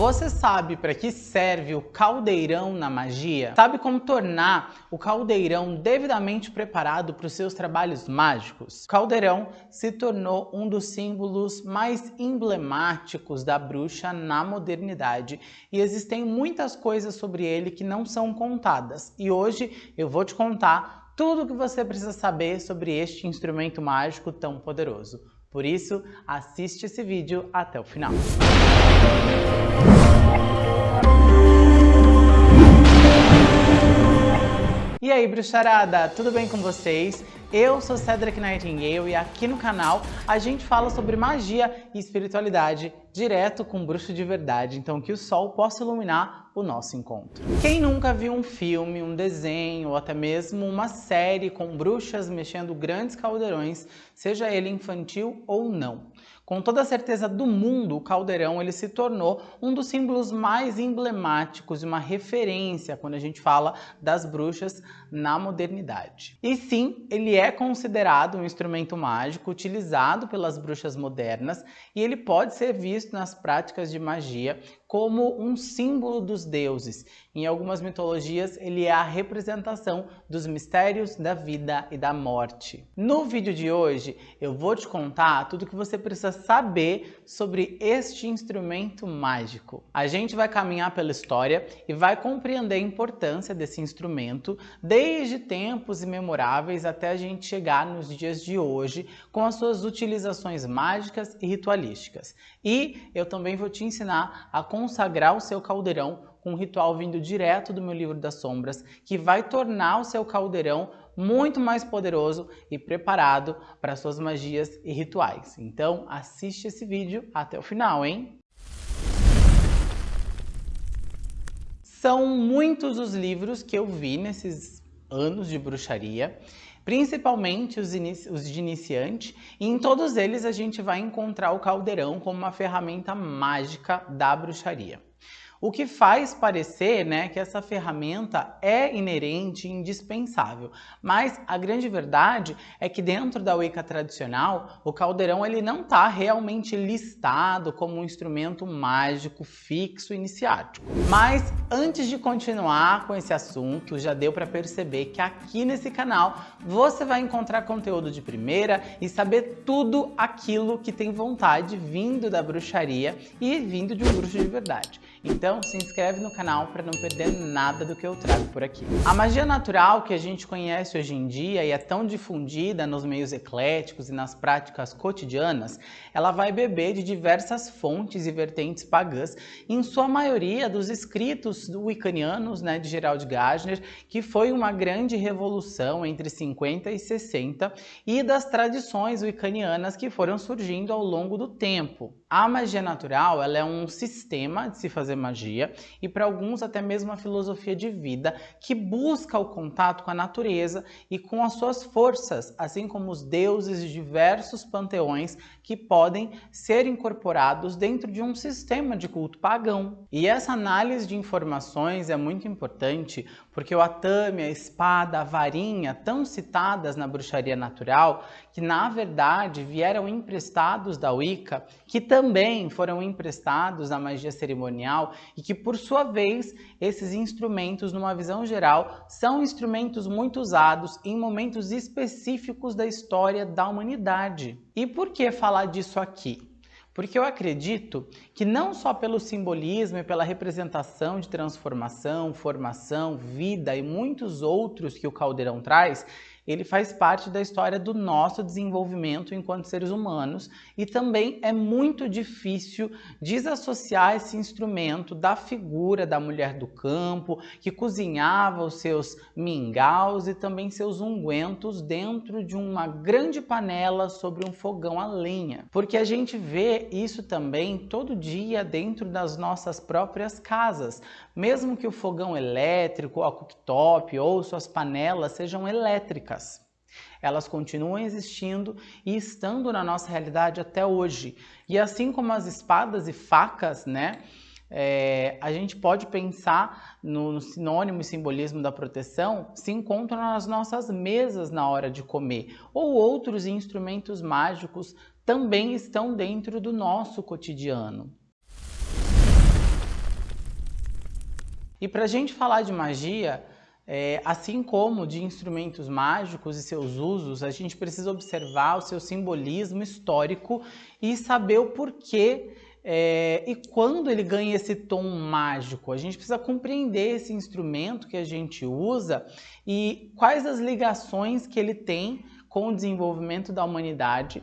Você sabe para que serve o caldeirão na magia? Sabe como tornar o caldeirão devidamente preparado para os seus trabalhos mágicos? O caldeirão se tornou um dos símbolos mais emblemáticos da bruxa na modernidade e existem muitas coisas sobre ele que não são contadas. E hoje eu vou te contar tudo o que você precisa saber sobre este instrumento mágico tão poderoso. Por isso, assiste esse vídeo até o final. E aí, bruxarada, tudo bem com vocês? Eu sou Cedric Nightingale e aqui no canal a gente fala sobre magia e espiritualidade direto com bruxo de verdade, então que o sol possa iluminar o nosso encontro. Quem nunca viu um filme, um desenho ou até mesmo uma série com bruxas mexendo grandes caldeirões, seja ele infantil ou não? Com toda a certeza do mundo, o caldeirão ele se tornou um dos símbolos mais emblemáticos e uma referência quando a gente fala das bruxas na modernidade. E sim, ele é considerado um instrumento mágico utilizado pelas bruxas modernas e ele pode ser visto nas práticas de magia como um símbolo dos deuses. Em algumas mitologias, ele é a representação dos mistérios da vida e da morte. No vídeo de hoje, eu vou te contar tudo o que você precisa saber sobre este instrumento mágico. A gente vai caminhar pela história e vai compreender a importância desse instrumento desde tempos imemoráveis até a gente chegar nos dias de hoje com as suas utilizações mágicas e ritualísticas. E eu também vou te ensinar a consagrar o seu caldeirão com um ritual vindo direto do meu livro das sombras, que vai tornar o seu caldeirão muito mais poderoso e preparado para suas magias e rituais. Então assiste esse vídeo até o final, hein? São muitos os livros que eu vi nesses anos de bruxaria, principalmente os, os, de iniciante, e em todos eles a gente vai encontrar o caldeirão como uma ferramenta mágica da bruxaria. O que faz parecer né, que essa ferramenta é inerente e indispensável, mas a grande verdade é que dentro da Wicca tradicional, o caldeirão ele não está realmente listado como um instrumento mágico fixo iniciático. Mas antes de continuar com esse assunto, já deu para perceber que aqui nesse canal você vai encontrar conteúdo de primeira e saber tudo aquilo que tem vontade vindo da bruxaria e vindo de um bruxo de verdade. Então se inscreve no canal para não perder nada do que eu trago por aqui. A magia natural que a gente conhece hoje em dia e é tão difundida nos meios ecléticos e nas práticas cotidianas, ela vai beber de diversas fontes e vertentes pagãs, em sua maioria dos escritos wiccanianos né, de Gerald Gardner, que foi uma grande revolução entre 50 e 60, e das tradições wiccanianas que foram surgindo ao longo do tempo. A magia natural ela é um sistema de se fazer magia e para alguns até mesmo uma filosofia de vida que busca o contato com a natureza e com as suas forças, assim como os deuses de diversos panteões que podem ser incorporados dentro de um sistema de culto pagão. E essa análise de informações é muito importante porque o atame, a espada, a varinha, tão citadas na bruxaria natural, que na verdade vieram emprestados da Wicca, que também foram emprestados da magia cerimonial e que por sua vez esses instrumentos, numa visão geral, são instrumentos muito usados em momentos específicos da história da humanidade. E por que falar disso aqui? Porque eu acredito que não só pelo simbolismo e pela representação de transformação, formação, vida e muitos outros que o caldeirão traz, ele faz parte da história do nosso desenvolvimento enquanto seres humanos e também é muito difícil desassociar esse instrumento da figura da mulher do campo que cozinhava os seus mingaus e também seus ungüentos dentro de uma grande panela sobre um fogão a lenha. Porque a gente vê isso também todo dia dentro das nossas próprias casas, mesmo que o fogão elétrico, a cooktop ou suas panelas sejam elétricas. Elas continuam existindo e estando na nossa realidade até hoje. E assim como as espadas e facas, né? É, a gente pode pensar no, no, sinônimo e simbolismo da proteção se encontram nas nossas mesas na hora de comer, ou outros instrumentos mágicos também estão dentro do nosso cotidiano. E para a gente falar de magia, é, assim como de instrumentos mágicos e seus usos, a gente precisa observar o seu simbolismo histórico e saber o porquê é, e quando ele ganha esse tom mágico. A gente precisa compreender esse instrumento que a gente usa e quais as ligações que ele tem com o desenvolvimento da humanidade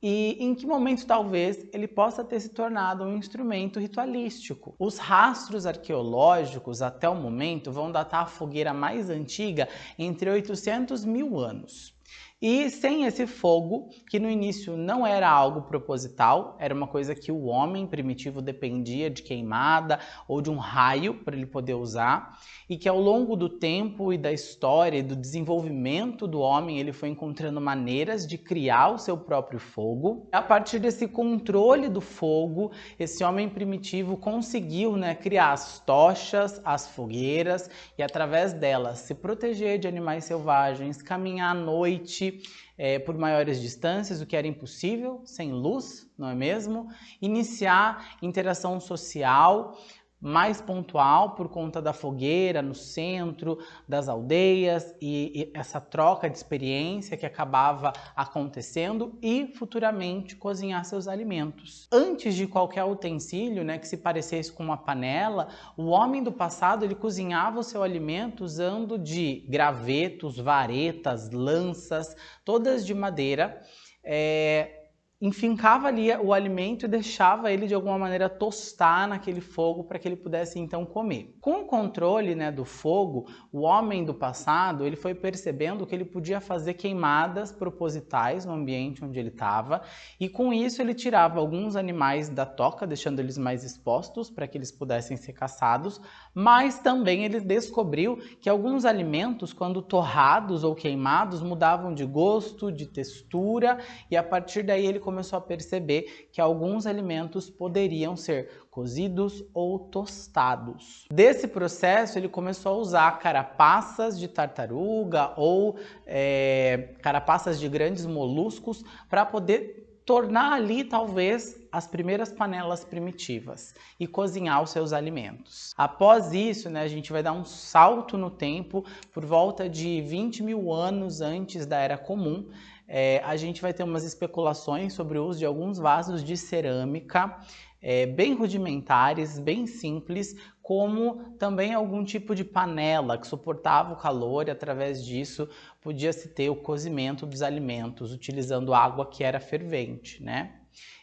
e em que momento talvez ele possa ter se tornado um instrumento ritualístico. Os rastros arqueológicos até o momento vão datar a fogueira mais antiga entre 800 mil anos. E sem esse fogo, que no início não era algo proposital, era uma coisa que o homem primitivo dependia de queimada ou de um raio para ele poder usar, e que ao longo do tempo e da história e do desenvolvimento do homem, ele foi encontrando maneiras de criar o seu próprio fogo. A partir desse controle do fogo, esse homem primitivo conseguiu né, criar as tochas, as fogueiras e através delas se proteger de animais selvagens, caminhar à noite, é, por maiores distâncias, o que era impossível sem luz, não é mesmo? Iniciar interação social, mais pontual por conta da fogueira no centro das aldeias e, e, essa troca de experiência que acabava acontecendo e futuramente cozinhar seus alimentos. Antes de qualquer utensílio né, que se parecesse com uma panela, o homem do passado ele cozinhava o seu alimento usando de gravetos, varetas, lanças, todas de madeira. É, enfincava ali o alimento e deixava ele de alguma maneira tostar naquele fogo para que ele pudesse então comer. Com o controle né, do fogo, o homem do passado ele foi percebendo que ele podia fazer queimadas propositais no ambiente onde ele estava e com isso ele tirava alguns animais da toca, deixando eles mais expostos para que eles pudessem ser caçados, mas também ele descobriu que alguns alimentos, quando torrados ou queimados, mudavam de gosto, de textura e a partir daí ele começou a perceber que alguns alimentos poderiam ser cozidos ou tostados. Desse processo, ele começou a usar carapaças de tartaruga ou é, carapaças de grandes moluscos para poder tornar ali talvez as primeiras panelas primitivas e cozinhar os seus alimentos. Após isso, né, a gente vai dar um salto no tempo por volta de 20 mil anos antes da Era Comum é, a gente vai ter umas especulações sobre o uso de alguns vasos de cerâmica é, bem rudimentares, bem simples, como também algum tipo de panela que suportava o calor e através disso podia-se ter o cozimento dos alimentos utilizando água que era fervente, né?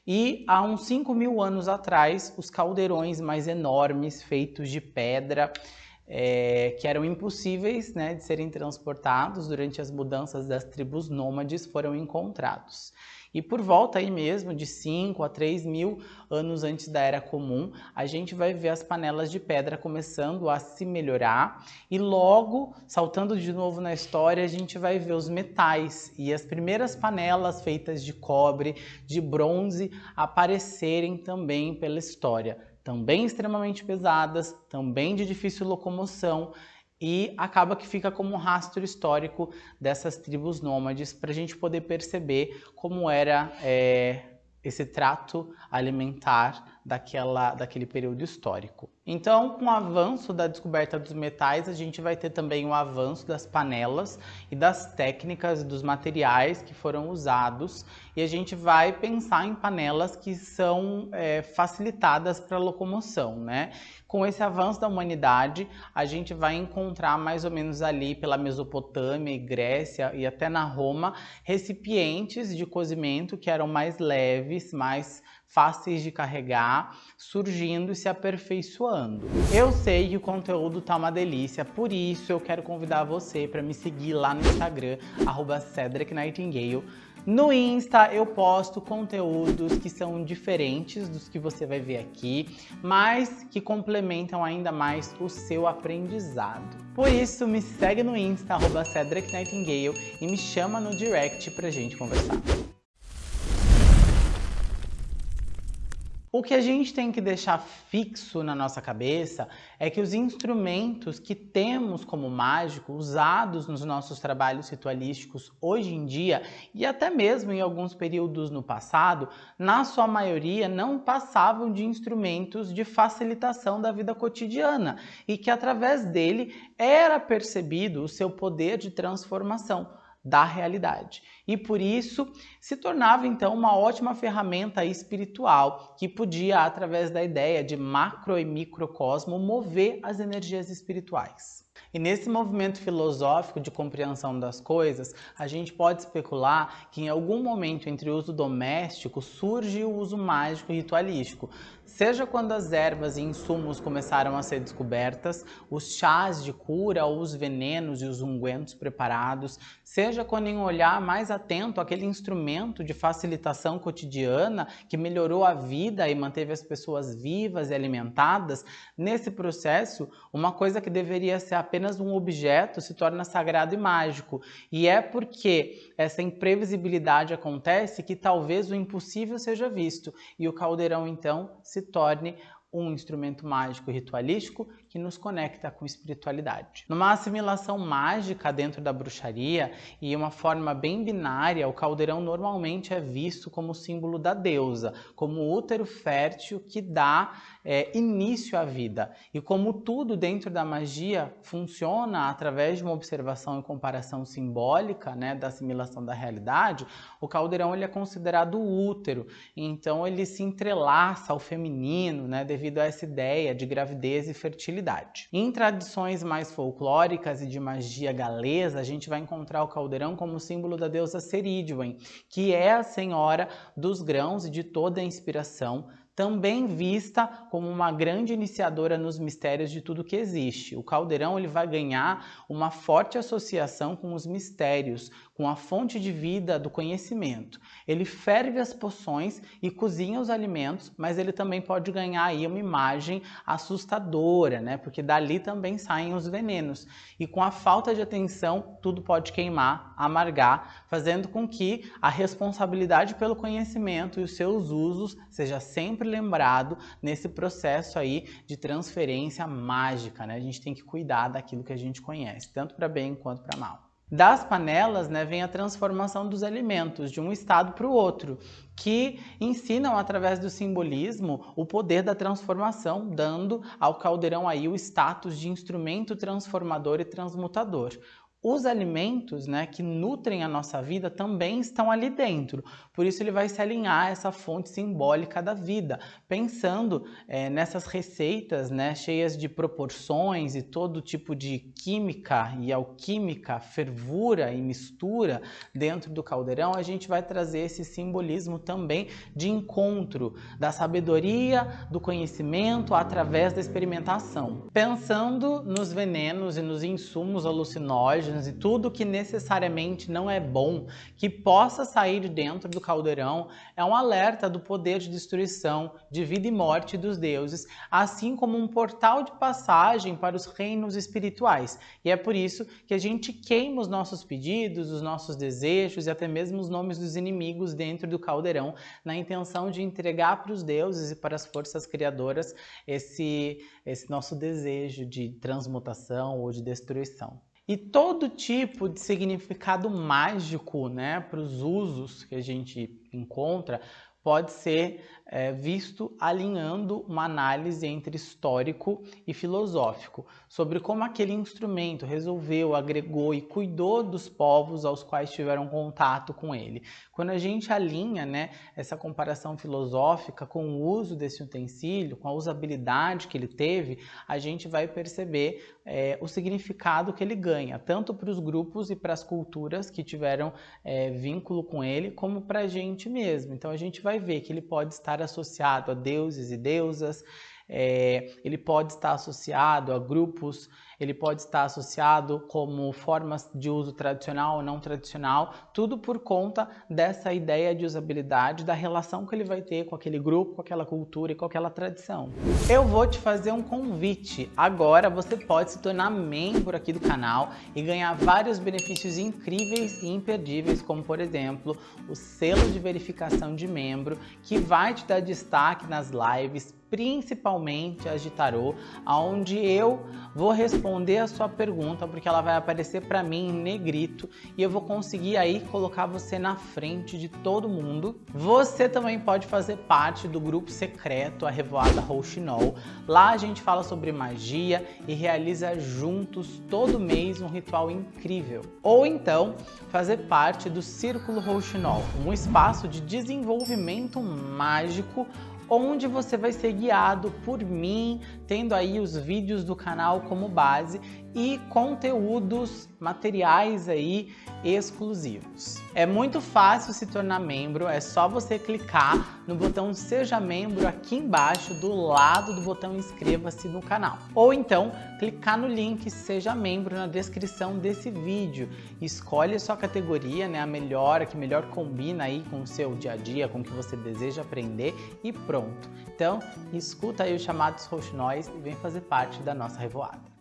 E há uns 5 mil anos atrás, os caldeirões mais enormes, feitos de pedra, é, que eram impossíveis né, de serem transportados durante as mudanças das tribos nômades foram encontrados. E por volta aí mesmo de 5 a 3 mil anos antes da Era Comum, a gente vai ver as panelas de pedra começando a se melhorar e logo, saltando de novo na história, a gente vai ver os metais e as primeiras panelas feitas de cobre, de bronze, aparecerem também pela história também extremamente pesadas, também de difícil locomoção e acaba que fica como um rastro histórico dessas tribos nômades para a gente poder perceber como era é, esse trato alimentar daquela, daquele período histórico. Então, com o avanço da descoberta dos metais, a gente vai ter também o avanço das panelas e das técnicas dos materiais que foram usados e a gente vai pensar em panelas que são é, facilitadas para locomoção, né? Com esse avanço da humanidade, a gente vai encontrar mais ou menos ali pela Mesopotâmia e Grécia e até na Roma, recipientes de cozimento que eram mais leves, mais fáceis de carregar, surgindo e se aperfeiçoando. Eu sei que o conteúdo tá uma delícia, por isso eu quero convidar você para me seguir lá no Instagram, arroba Cedric Nightingale. No Insta eu posto conteúdos que são diferentes dos que você vai ver aqui, mas que complementam ainda mais o seu aprendizado. Por isso, me segue no Insta, arroba Cedric Nightingale, e me chama no direct pra gente conversar. O que a gente tem que deixar fixo na nossa cabeça é que os instrumentos que temos como mágico, usados nos nossos trabalhos ritualísticos hoje em dia e até mesmo em alguns períodos no passado, na sua maioria não passavam de instrumentos de facilitação da vida cotidiana e que através dele era percebido o seu poder de transformação da realidade. E por isso se tornava então uma ótima ferramenta espiritual que podia, através da ideia de macro e microcosmo, mover as energias espirituais. E nesse movimento filosófico de compreensão das coisas, a gente pode especular que em algum momento entre o uso doméstico surge o uso mágico e ritualístico, Seja quando as ervas e insumos começaram a ser descobertas, os chás de cura ou os venenos e os ungüentos preparados, seja quando em um olhar mais atento aquele instrumento de facilitação cotidiana que melhorou a vida e manteve as pessoas vivas e alimentadas, nesse processo, uma coisa que deveria ser apenas um objeto se torna sagrado e mágico. E é porque essa imprevisibilidade acontece que talvez o impossível seja visto e o caldeirão então se torne um instrumento mágico ritualístico que nos conecta com espiritualidade. Numa assimilação mágica dentro da bruxaria e uma forma bem binária, o caldeirão normalmente é visto como símbolo da deusa, como útero fértil que dá é, início à vida. E como tudo dentro da magia funciona através de uma observação e comparação simbólica né, da assimilação da realidade, o caldeirão ele é considerado útero, então ele se entrelaça ao feminino né, devido a essa ideia de gravidez e fertilidade em tradições mais folclóricas e de magia galesa, a gente vai encontrar o caldeirão como símbolo da deusa Ceridwen, que é a senhora dos grãos e de toda a inspiração, também vista como uma grande iniciadora nos mistérios de tudo que existe. O caldeirão ele vai ganhar uma forte associação com os mistérios, com a fonte de vida do conhecimento. Ele ferve as poções e cozinha os alimentos, mas ele também pode ganhar aí uma imagem assustadora, né? Porque dali também saem os venenos. E com a falta de atenção, tudo pode queimar, amargar, fazendo com que a responsabilidade pelo conhecimento e os seus usos seja sempre lembrado nesse processo aí de transferência mágica, né? A gente tem que cuidar daquilo que a gente conhece, tanto para bem quanto para mal. Das panelas né, vem a transformação dos alimentos de um estado para o outro, que ensinam através do simbolismo o poder da transformação, dando ao caldeirão aí o status de instrumento transformador e transmutador os alimentos né, que nutrem a nossa vida também estão ali dentro. Por isso ele vai se alinhar a essa fonte simbólica da vida, pensando é, nessas receitas né, cheias de proporções e todo tipo de química e alquímica, fervura e mistura dentro do caldeirão, a gente vai trazer esse simbolismo também de encontro da sabedoria, do conhecimento através da experimentação. Pensando nos venenos e nos insumos alucinógenos e tudo que necessariamente não é bom que possa sair de dentro do caldeirão é um alerta do poder de destruição, de vida e morte dos deuses, assim como um portal de passagem para os reinos espirituais. E é por isso que a gente queima os nossos pedidos, os nossos desejos e até mesmo os nomes dos inimigos dentro do caldeirão, na intenção de entregar para os deuses e para as forças criadoras esse, esse nosso desejo de transmutação ou de destruição. E todo tipo de significado mágico né, para os usos que a gente encontra pode ser é, visto alinhando uma análise entre histórico e filosófico, sobre como aquele instrumento resolveu, agregou e cuidou dos povos aos quais tiveram contato com ele. Quando a gente alinha né, essa comparação filosófica com o uso desse utensílio, com a usabilidade que ele teve, a gente vai perceber é, o significado que ele ganha, tanto para os grupos e para as culturas que tiveram é, vínculo com ele, como para a gente mesmo. Então a gente vai ver que ele pode estar estar associado a deuses e deusas, é, ele pode estar associado a grupos ele pode estar associado como formas de uso tradicional ou não tradicional, tudo por conta dessa ideia de usabilidade, da relação que ele vai ter com aquele grupo, com aquela cultura e com aquela tradição. Eu vou te fazer um convite. Agora você pode se tornar membro aqui do canal e ganhar vários benefícios incríveis e imperdíveis, como por exemplo, o selo de verificação de membro, que vai te dar destaque nas lives, principalmente as de tarô, onde eu vou responder a sua pergunta, porque ela vai aparecer para mim em negrito e eu vou conseguir aí colocar você na frente de todo mundo. Você também pode fazer parte do grupo secreto, a Revoada Rouxinol. Lá a gente fala sobre magia e realiza juntos todo mês um ritual incrível. Ou então, fazer parte do Círculo Rouxinol, um espaço de desenvolvimento mágico onde você vai ser guiado por mim, tendo aí os vídeos do canal como base e conteúdos, materiais aí exclusivos. É muito fácil se tornar membro, é só você clicar no botão Seja Membro aqui embaixo do lado do botão Inscreva-se no canal. Ou então, clicar no link Seja Membro na descrição desse vídeo. Escolhe a sua categoria, né, a melhor, a que melhor combina aí com o seu dia a dia, com o que você deseja aprender e pronto. Então, escuta aí os chamados roxinóis e vem fazer parte da nossa revoada.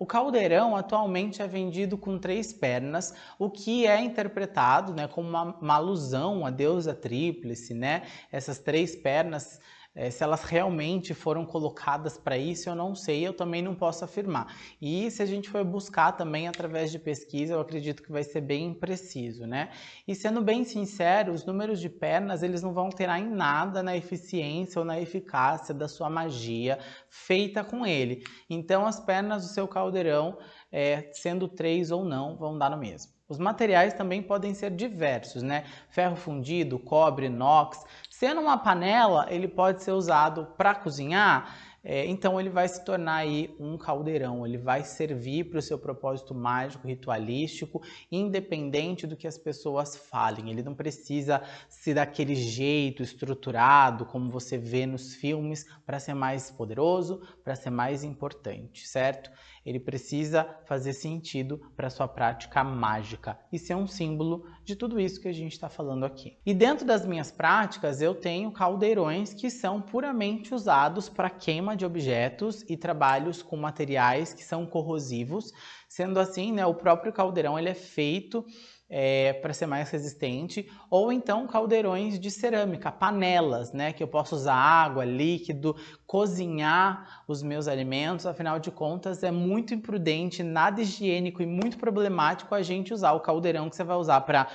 O caldeirão atualmente é vendido com três pernas, o que é interpretado né, como uma, uma alusão à deusa tríplice, né? Essas três pernas é, se elas realmente foram colocadas para isso, eu não sei, eu também não posso afirmar. E se a gente for buscar também através de pesquisa, eu acredito que vai ser bem impreciso, né? E sendo bem sincero, os números de pernas, eles não vão alterar em nada na eficiência ou na eficácia da sua magia feita com ele. Então as pernas do seu caldeirão, é, sendo três ou não, vão dar no mesmo. Os materiais também podem ser diversos, né? Ferro fundido, cobre, inox. Sendo uma panela, ele pode ser usado para cozinhar, é, então ele vai se tornar aí um caldeirão, ele vai servir para o seu propósito mágico, ritualístico, independente do que as pessoas falem. Ele não precisa ser daquele jeito estruturado como você vê nos filmes para ser mais poderoso, para ser mais importante, certo? Ele precisa fazer sentido para sua prática mágica e ser um símbolo de tudo isso que a gente está falando aqui. E dentro das minhas práticas eu tenho caldeirões que são puramente usados para queima de objetos e trabalhos com materiais que são corrosivos. Sendo assim, né, o próprio caldeirão ele é feito é, para ser mais resistente, ou então caldeirões de cerâmica, panelas, né, que eu posso usar água, líquido, cozinhar os meus alimentos, afinal de contas é muito imprudente, nada higiênico e muito problemático a gente usar o caldeirão que você vai usar para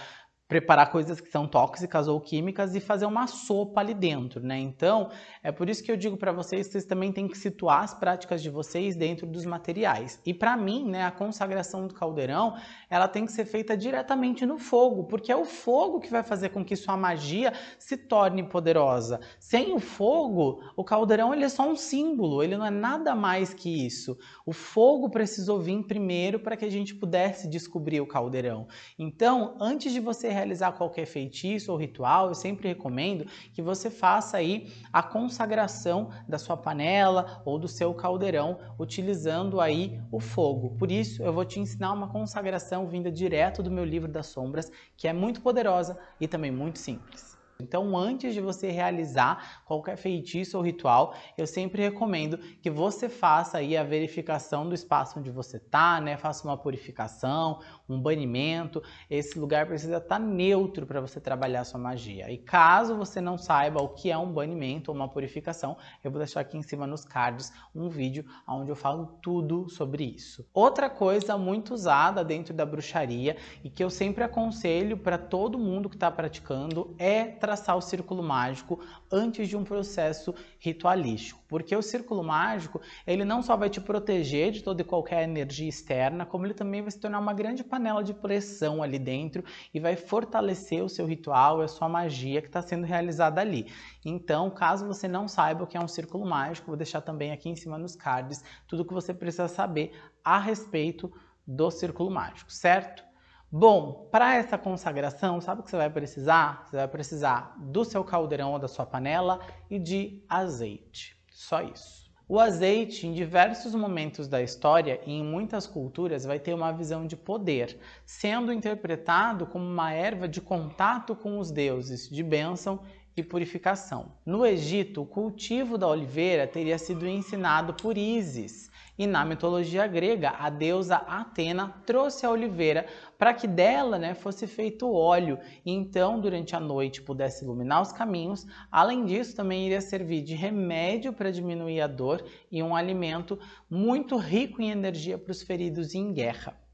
preparar coisas que são tóxicas ou químicas e fazer uma sopa ali dentro, né? Então, é por isso que eu digo para vocês, vocês também têm que situar as práticas de vocês dentro dos materiais. E para mim, né, a consagração do caldeirão, ela tem que ser feita diretamente no fogo, porque é o fogo que vai fazer com que sua magia se torne poderosa. Sem o fogo, o caldeirão ele é só um símbolo, ele não é nada mais que isso. O fogo precisou vir primeiro para que a gente pudesse descobrir o caldeirão. Então, antes de você realizar qualquer feitiço ou ritual, eu sempre recomendo que você faça aí a consagração da sua panela ou do seu caldeirão, utilizando aí o fogo. Por isso, eu vou te ensinar uma consagração vinda direto do meu livro das sombras, que é muito poderosa e também muito simples. Então, antes de você realizar qualquer feitiço ou ritual, eu sempre recomendo que você faça aí a verificação do espaço onde você está, né? Faça uma purificação, um banimento. Esse lugar precisa estar tá neutro para você trabalhar sua magia. E caso você não saiba o que é um banimento ou uma purificação, eu vou deixar aqui em cima nos cards um vídeo onde eu falo tudo sobre isso. Outra coisa muito usada dentro da bruxaria e que eu sempre aconselho para todo mundo que está praticando é traçar o círculo mágico antes de um processo ritualístico, porque o círculo mágico, ele não só vai te proteger de toda e qualquer energia externa, como ele também vai se tornar uma grande panela de pressão ali dentro e vai fortalecer o seu ritual a sua magia que está sendo realizada ali. Então, caso você não saiba o que é um círculo mágico, vou deixar também aqui em cima nos cards tudo o que você precisa saber a respeito do círculo mágico, certo? Bom, para essa consagração, sabe o que você vai precisar? Você vai precisar do seu caldeirão ou da sua panela e de azeite. Só isso. O azeite, em diversos momentos da história e em muitas culturas, vai ter uma visão de poder, sendo interpretado como uma erva de contato com os deuses, de bênção e purificação. No Egito, o cultivo da oliveira teria sido ensinado por Ísis, e na mitologia grega, a deusa Atena trouxe a oliveira para que dela né, fosse feito óleo e então durante a noite pudesse iluminar os caminhos. Além disso, também iria servir de remédio para diminuir a dor e um alimento muito rico em energia para os feridos em guerra.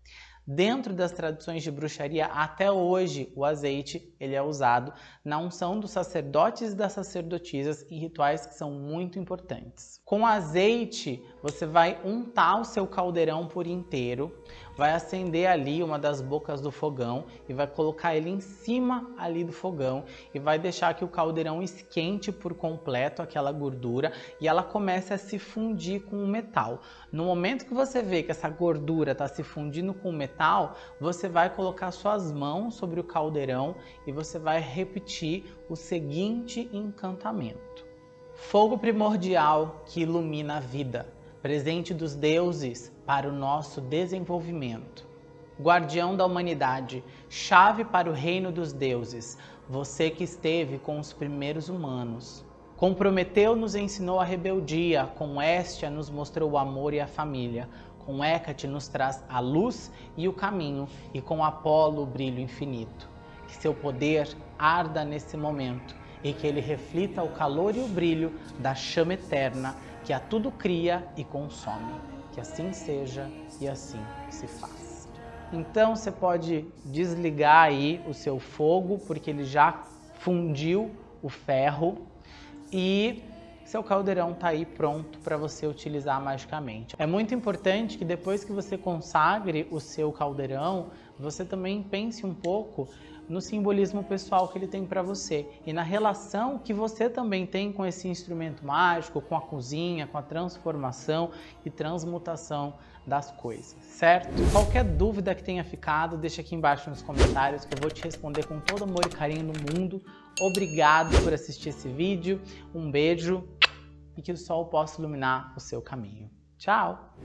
Dentro das tradições de bruxaria, até hoje, o azeite ele é usado na unção dos sacerdotes e das sacerdotisas em rituais que são muito importantes. Com azeite, você vai untar o seu caldeirão por inteiro, vai acender ali uma das bocas do fogão e vai colocar ele em cima ali do fogão e vai deixar que o caldeirão esquente por completo aquela gordura e ela comece a se fundir com o metal. No momento que você vê que essa gordura está se fundindo com o metal, você vai colocar suas mãos sobre o caldeirão e você vai repetir o seguinte encantamento. Fogo primordial que ilumina a vida presente dos deuses para o nosso desenvolvimento. Guardião da humanidade, chave para o reino dos deuses, você que esteve com os primeiros humanos. Com Prometeu nos ensinou a rebeldia, com Estia nos mostrou o amor e a família, com Hécate nos traz a luz e o caminho, e com Apolo o brilho infinito. Que seu poder arda nesse momento e que ele reflita o calor e o brilho da chama eterna que a tudo cria e consome. Que assim seja e assim se faz. Então você pode desligar aí o seu fogo, porque ele já fundiu o ferro e seu caldeirão está aí pronto para você utilizar magicamente. É muito importante que depois que você consagre o seu caldeirão, você também pense um pouco no simbolismo pessoal que ele tem para você e na relação que você também tem com esse instrumento mágico, com a cozinha, com a transformação e transmutação das coisas, certo? Qualquer dúvida que tenha ficado, deixa aqui embaixo nos comentários que eu vou te responder com todo amor e carinho no mundo. Obrigado por assistir esse vídeo, um beijo e que o sol possa iluminar o seu caminho. Tchau!